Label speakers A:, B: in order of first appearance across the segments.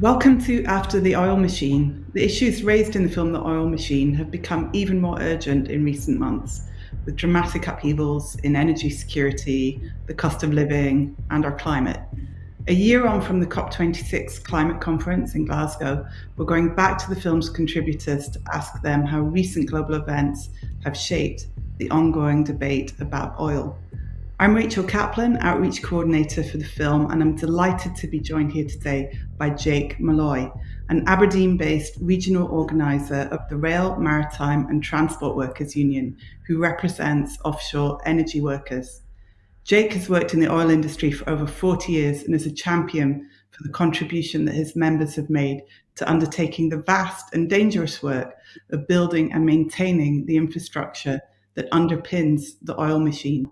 A: Welcome to After the Oil Machine. The issues raised in the film The Oil Machine have become even more urgent in recent months, with dramatic upheavals in energy security, the cost of living, and our climate. A year on from the COP26 climate conference in Glasgow, we're going back to the film's contributors to ask them how recent global events have shaped the ongoing debate about oil. I'm Rachel Kaplan, Outreach Coordinator for the film, and I'm delighted to be joined here today by Jake Molloy, an Aberdeen based regional organiser of the Rail, Maritime and Transport Workers Union, who represents offshore energy workers. Jake has worked in the oil industry for over 40 years and is a champion for the contribution that his members have made to undertaking the vast and dangerous work of building and maintaining the infrastructure that underpins the oil machine.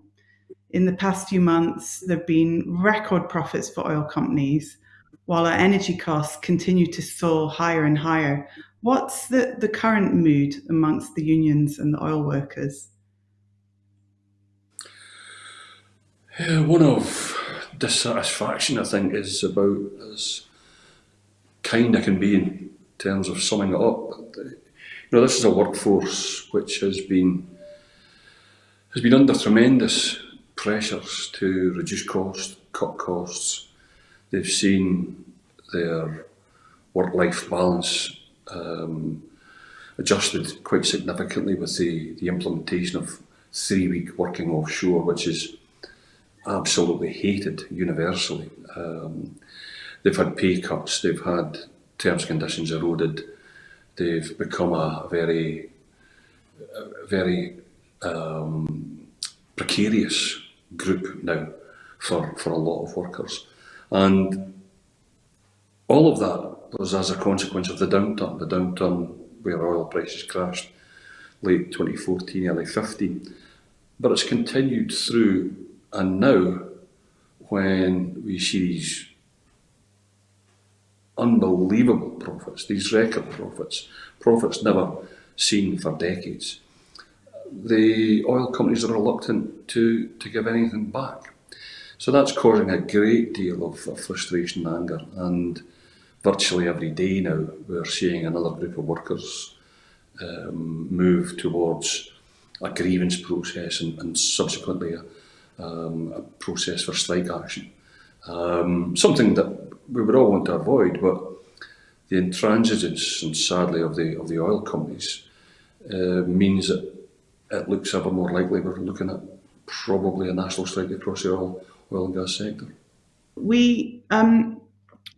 A: In the past few months, there have been record profits for oil companies, while our energy costs continue to soar higher and higher. What's the, the current mood amongst the unions and the oil workers?
B: Yeah, one of dissatisfaction, I think, is about as kind I can be in terms of summing it up. Uh, you know, this is a workforce which has been has been under tremendous pressures to reduce costs, cut costs. They've seen their work-life balance um, adjusted quite significantly with the, the implementation of three-week working offshore, which is absolutely hated universally. Um, they've had pay cuts, they've had terms conditions eroded, they've become a very, a very um, precarious group now for, for a lot of workers. And all of that was as a consequence of the downturn, the downturn where oil prices crashed late 2014, early 15. But it's continued through and now, when we see these unbelievable profits, these record profits, profits never seen for decades, the oil companies are reluctant to, to give anything back. So that's causing a great deal of, of frustration and anger. And virtually every day now, we're seeing another group of workers um, move towards a grievance process and, and subsequently a, um, a process for strike action. Um, something that we would all want to avoid, but the intransigence and sadly of the of the oil companies uh, means that it looks ever more likely we're looking at probably a national strike across the oil, oil and gas sector.
A: We um,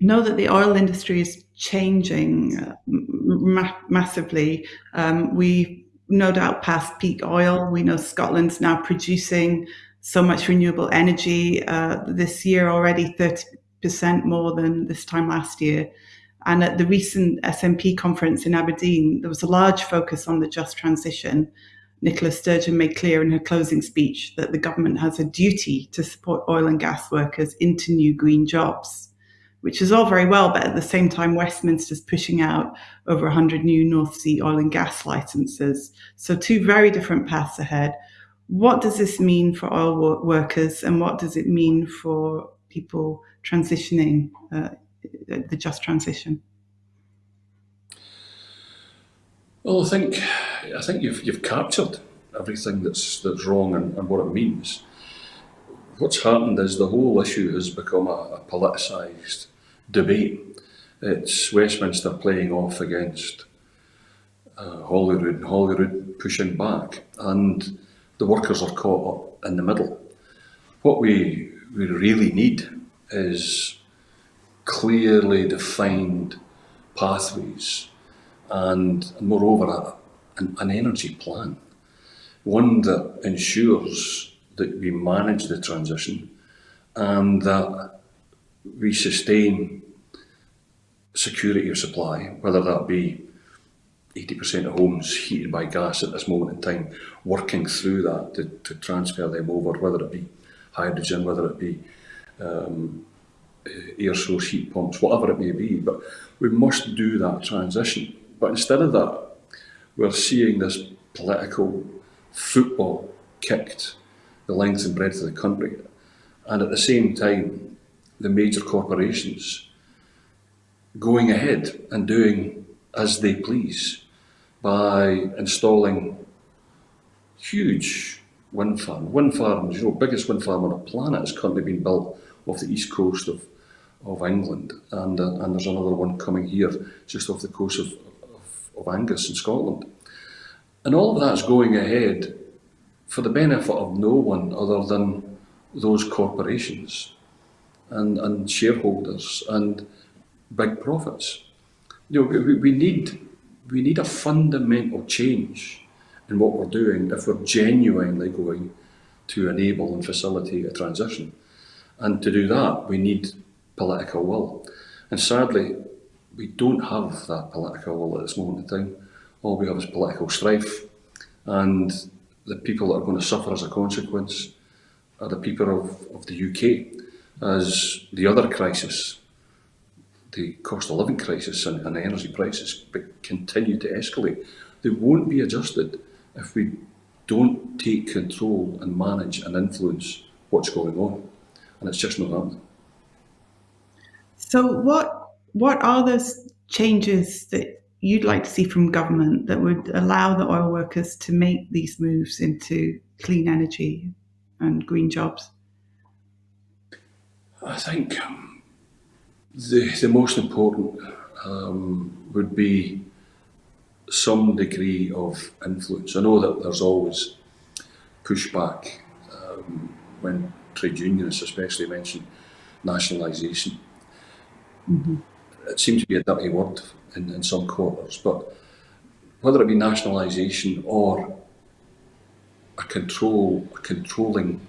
A: know that the oil industry is changing uh, ma massively. Um, we no doubt past peak oil. We know Scotland's now producing so much renewable energy uh, this year already 30% more than this time last year. And at the recent SNP conference in Aberdeen, there was a large focus on the just transition. Nicola Sturgeon made clear in her closing speech that the government has a duty to support oil and gas workers into new green jobs, which is all very well, but at the same time, Westminster's pushing out over 100 new North Sea oil and gas licenses. So, two very different paths ahead what does this mean for oil workers and what does it mean for people transitioning uh, the just transition?
B: Well, I think I think you've you've captured everything that's that's wrong and, and what it means. What's happened is the whole issue has become a, a politicised debate. It's Westminster playing off against uh, Holyrood, Holyrood pushing back, and the workers are caught up in the middle. What we, we really need is clearly defined pathways and, and moreover a, an, an energy plan, one that ensures that we manage the transition and that we sustain security of supply, whether that be 80% of homes heated by gas at this moment in time, working through that to, to transfer them over, whether it be hydrogen, whether it be um, air source heat pumps, whatever it may be. But we must do that transition. But instead of that, we're seeing this political football kicked the length and breadth of the country. And at the same time, the major corporations going ahead and doing as they please by installing huge wind farms. Wind farms, you know, biggest wind farm on the planet is currently being built off the east coast of, of England, and, uh, and there's another one coming here just off the coast of, of, Angus in Scotland. And all of that's going ahead for the benefit of no one other than those corporations and, and shareholders and big profits. You know, we, we need we need a fundamental change in what we're doing if we're genuinely going to enable and facilitate a transition. And to do that, we need political will. And sadly, we don't have that political will at this moment in time. All we have is political strife. And the people that are going to suffer as a consequence are the people of, of the UK as the other crisis, the cost of living crisis and, and the energy prices continue to escalate. They won't be adjusted if we don't take control and manage and influence what's going on. And it's just not happening.
A: So what what are those changes that you'd like to see from government that would allow the oil workers to make these moves into clean energy and green jobs?
B: I think um, the, the most important um, would be some degree of influence. I know that there's always pushback um, when trade unionists especially mention nationalisation. Mm -hmm. It seems to be a dirty word in, in some quarters, but whether it be nationalisation or a control, a controlling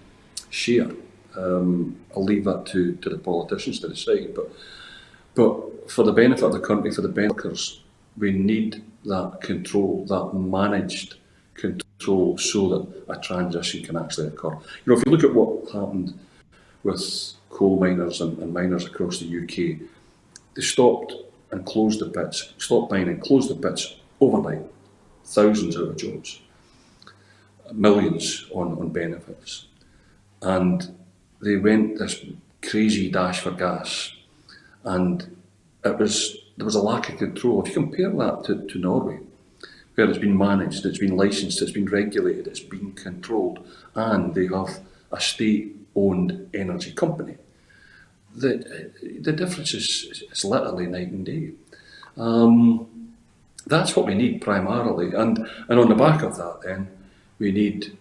B: share, um, I'll leave that to, to the politicians to decide. But but for the benefit of the country, for the benefits, we need that control, that managed control, so that a transition can actually occur. You know, if you look at what happened with coal miners and, and miners across the UK, they stopped and closed the pits, stopped mining, closed the pits overnight, thousands out of jobs, millions on, on benefits. And they went this crazy dash for gas and it was there was a lack of control. If you compare that to, to Norway, where it's been managed, it's been licensed, it's been regulated, it's been controlled, and they have a state-owned energy company the, the difference is, is literally night and day. Um, that's what we need primarily. And, and on the back of that then, we need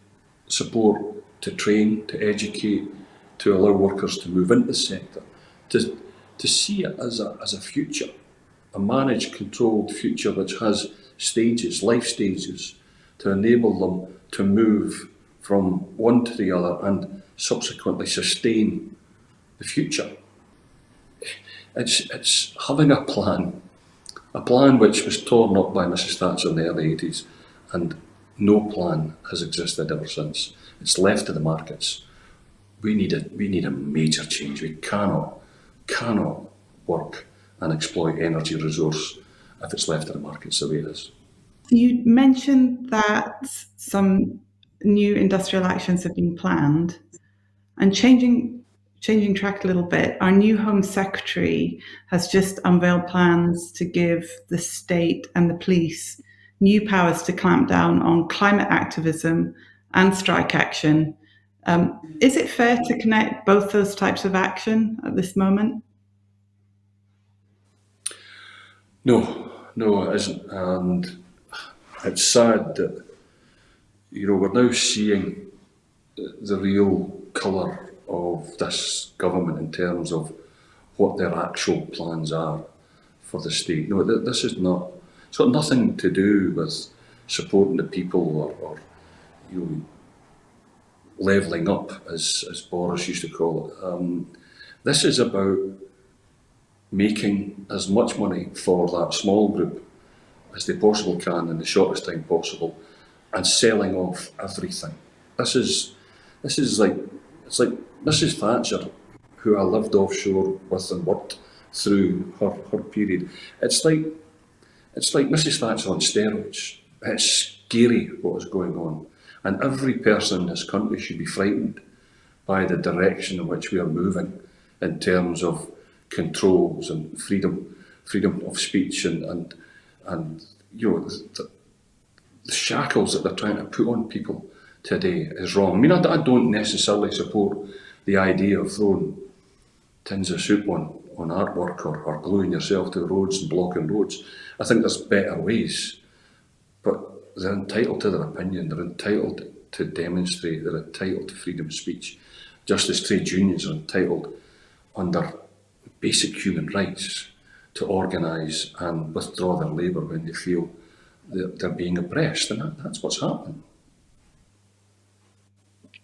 B: support to train, to educate, to allow workers to move into the sector, to, to see it as a, as a future, a managed, controlled future which has stages, life stages, to enable them to move from one to the other and subsequently sustain the future. It's, it's having a plan, a plan which was torn up by Mrs Thatcher in the early 80s and no plan has existed ever since. It's left to the markets. We need a, we need a major change. We cannot, cannot work and exploit energy resource if it's left to the markets the way it is.
A: You mentioned that some new industrial actions have been planned and changing changing track a little bit, our new Home Secretary has just unveiled plans to give the state and the police new powers to clamp down on climate activism and strike action. Um, is it fair to connect both those types of action at this moment?
B: No, no, it isn't. And it's sad that, you know, we're now seeing the real colour of this government in terms of what their actual plans are for the state. No, this is not, it's got nothing to do with supporting the people or, or you know, levelling up, as, as Boris used to call it. Um, this is about making as much money for that small group as they possibly can in the shortest time possible and selling off everything. This is, this is like, it's like Mrs Thatcher, who I lived offshore with and worked through her, her period, it's like it's like Mrs Thatcher on steroids. It's scary what is going on. And every person in this country should be frightened by the direction in which we are moving in terms of controls and freedom freedom of speech and and and you know the, the shackles that they're trying to put on people today is wrong. I mean, I, I don't necessarily support the idea of throwing tins of soup on, on artwork or, or gluing yourself to roads and blocking roads. I think there's better ways, but they're entitled to their opinion, they're entitled to demonstrate, they're entitled to freedom of speech, just as trade unions are entitled under basic human rights to organise and withdraw their labour when they feel they're, they're being oppressed, and that, that's what's happening.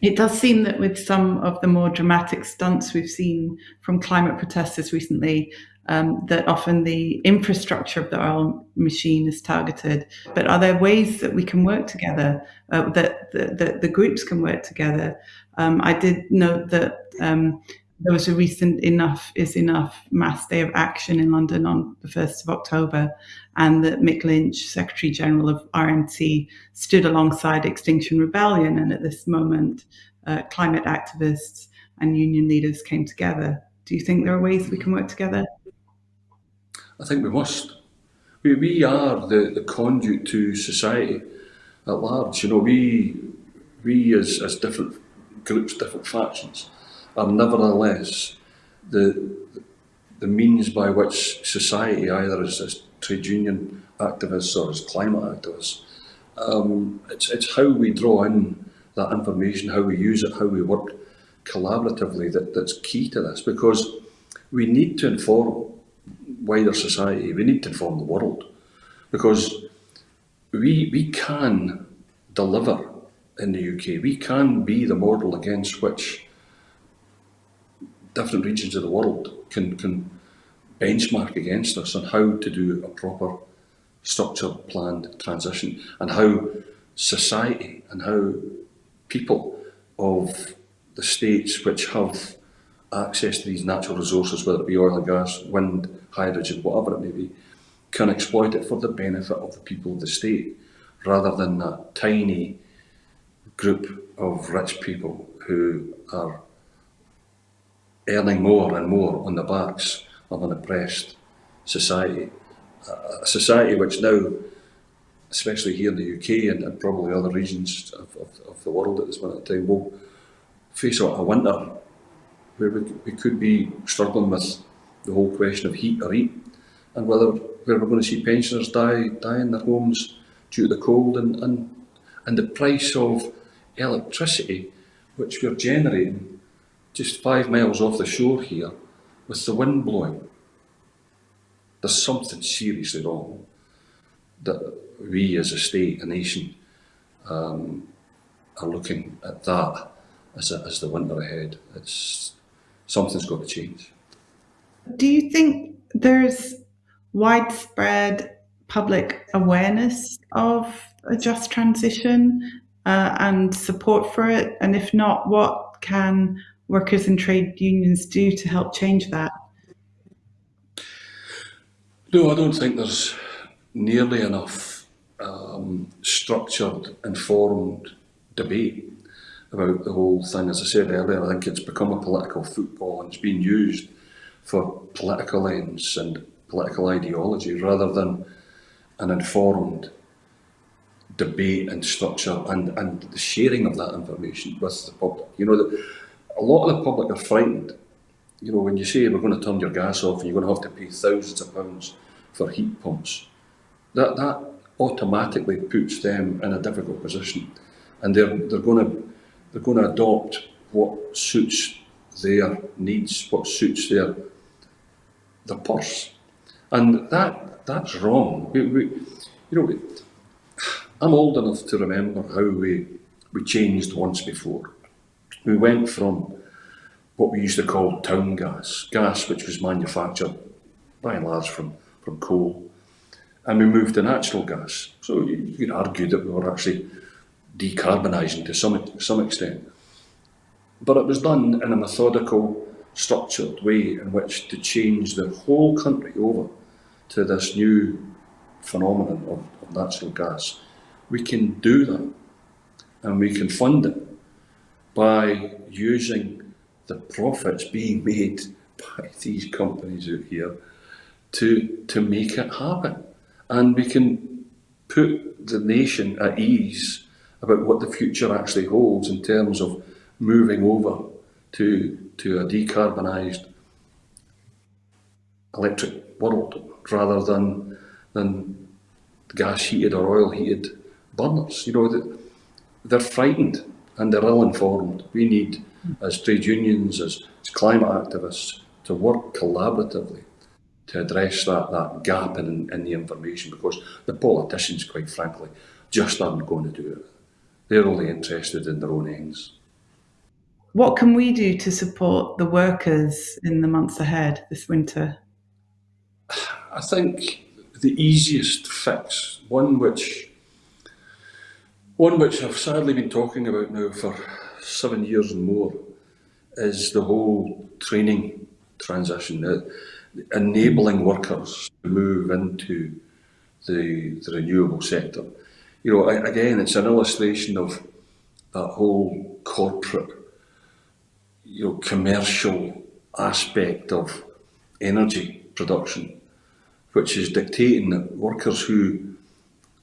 A: It does seem that with some of the more dramatic stunts we've seen from climate protesters recently, um, that often the infrastructure of the oil machine is targeted. But are there ways that we can work together, uh, that, that, that, the groups can work together? Um, I did note that um, there was a recent Enough is Enough mass day of action in London on the 1st of October, and that Mick Lynch, Secretary General of RMT, stood alongside Extinction Rebellion. And at this moment, uh, climate activists and union leaders came together. Do you think there are ways we can work together?
B: I think we must. We, we are the, the conduit to society at large. You know, we, we as, as different groups, different factions, are nevertheless the, the means by which society, either as, as trade union activists or as climate activists, um, it's, it's how we draw in that information, how we use it, how we work collaboratively that, that's key to this because we need to inform wider society, we need to inform the world because we, we can deliver in the UK, we can be the model against which different regions of the world can, can benchmark against us on how to do a proper structured planned transition and how society and how people of the states which have access to these natural resources, whether it be oil and gas, wind, hydrogen, whatever it may be, can exploit it for the benefit of the people of the state, rather than that tiny group of rich people who are earning more and more on the backs of an oppressed society. A society which now, especially here in the UK and, and probably other regions of, of, of, the world at this moment in time, will face a, a winter where we, we could be struggling with the whole question of heat or eat and whether where we're going to see pensioners die die in their homes due to the cold and, and, and the price of electricity which we're generating just five miles off the shore here with the wind blowing. There's something seriously wrong that we as a state, a nation, um, are looking at that as, a, as the winter ahead. It's something's got to change.
A: Do you think there's widespread public awareness of a just transition uh, and support for it? And if not, what can workers and trade unions do to help change that?
B: No, I don't think there's nearly enough um, structured, informed debate about the whole thing. As I said earlier, I think it's become a political football and it's being used for political ends and political ideology rather than an informed debate and structure and, and the sharing of that information with the public. You know, the, a lot of the public are frightened. You know, when you say we're going to turn your gas off and you're going to have to pay thousands of pounds for heat pumps, that, that automatically puts them in a difficult position. And they're, they're going to they're going to adopt what suits their needs, what suits their their purse, and that that's wrong. We, we, you know, I'm old enough to remember how we we changed once before. We went from what we used to call town gas, gas which was manufactured by and large from from coal, and we moved to natural gas. So you, you could argue that we were actually decarbonising to some, some extent. But it was done in a methodical, structured way in which to change the whole country over to this new phenomenon of, of natural gas. We can do that and we can fund it by using the profits being made by these companies out here to, to make it happen. And we can put the nation at ease about what the future actually holds in terms of moving over to, to a decarbonised electric world rather than, than gas heated or oil heated burners. You know, they're frightened and they're ill informed. We need, as trade unions, as, as climate activists, to work collaboratively to address that, that gap in, in the information because the politicians, quite frankly, just aren't going to do it. They're only interested in their own ends.
A: What can we do to support the workers in the months ahead this winter?
B: I think the easiest fix, one which one which I've sadly been talking about now for seven years and more, is the whole training transition, uh, enabling workers to move into the, the renewable sector. You know, again, it's an illustration of that whole corporate, you know, commercial aspect of energy production, which is dictating that workers who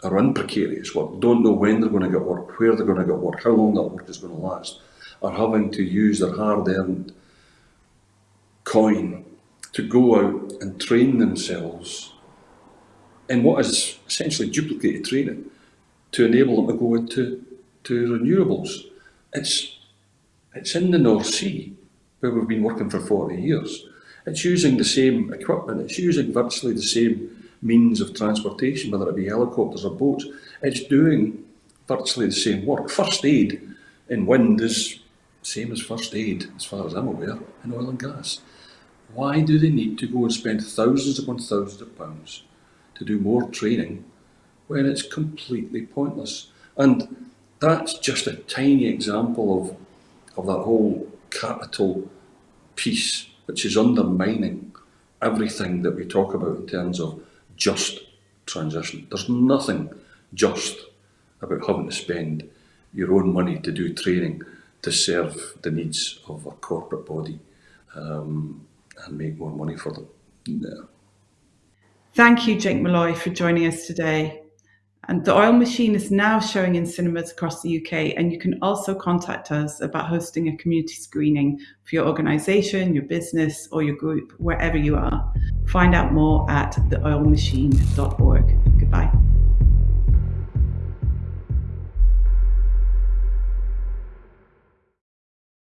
B: are in precarious work, don't know when they're going to get work, where they're going to get work, how long that work is going to last, are having to use their hard-earned coin to go out and train themselves in what is essentially duplicated training to enable them to go into to renewables. It's, it's in the North Sea where we've been working for 40 years. It's using the same equipment, it's using virtually the same means of transportation, whether it be helicopters or boats. It's doing virtually the same work. First aid in wind is same as first aid, as far as I'm aware, in oil and gas. Why do they need to go and spend thousands upon thousands of pounds to do more training when it's completely pointless? And that's just a tiny example of, of that whole capital piece, which is undermining everything that we talk about in terms of just transition. There's nothing just about having to spend your own money to do training to serve the needs of a corporate body. Um, and make more money for them. Yeah.
A: Thank you, Jake Molloy, for joining us today. And The Oil Machine is now showing in cinemas across the UK, and you can also contact us about hosting a community screening for your organisation, your business, or your group, wherever you are. Find out more at theoilmachine.org.